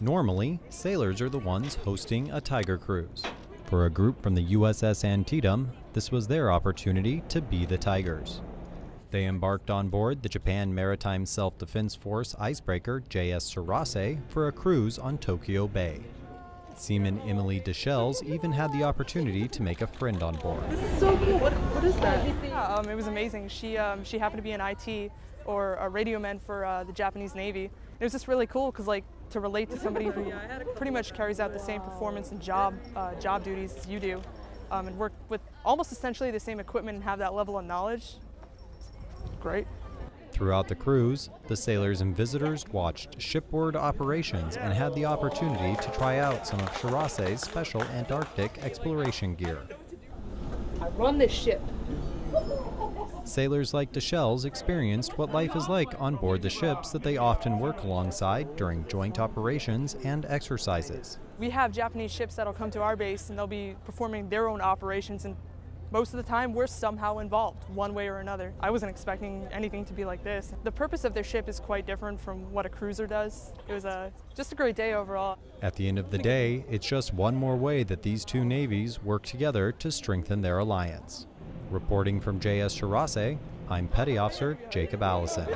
Normally, sailors are the ones hosting a Tiger cruise. For a group from the USS Antietam, this was their opportunity to be the Tigers. They embarked on board the Japan Maritime Self Defense Force icebreaker JS Shirase for a cruise on Tokyo Bay. Seaman Emily Deschelles even had the opportunity to make a friend on board. This is so cool. What, what is that? Yeah, um, it was amazing. She um, she happened to be an IT or a radio man for uh, the Japanese Navy. It was just really cool because like to relate to somebody who pretty much carries out the same performance and job uh, job duties as you do, um, and work with almost essentially the same equipment and have that level of knowledge. Great. Throughout the cruise, the sailors and visitors watched shipboard operations and had the opportunity to try out some of Shirase's special Antarctic exploration gear. I run this ship. Sailors like Deschelles experienced what life is like on board the ships that they often work alongside during joint operations and exercises. We have Japanese ships that'll come to our base and they'll be performing their own operations and most of the time we're somehow involved one way or another. I wasn't expecting anything to be like this. The purpose of their ship is quite different from what a cruiser does. It was a, just a great day overall. At the end of the day, it's just one more way that these two navies work together to strengthen their alliance. Reporting from JS Shirase, I'm Petty Officer Jacob Allison.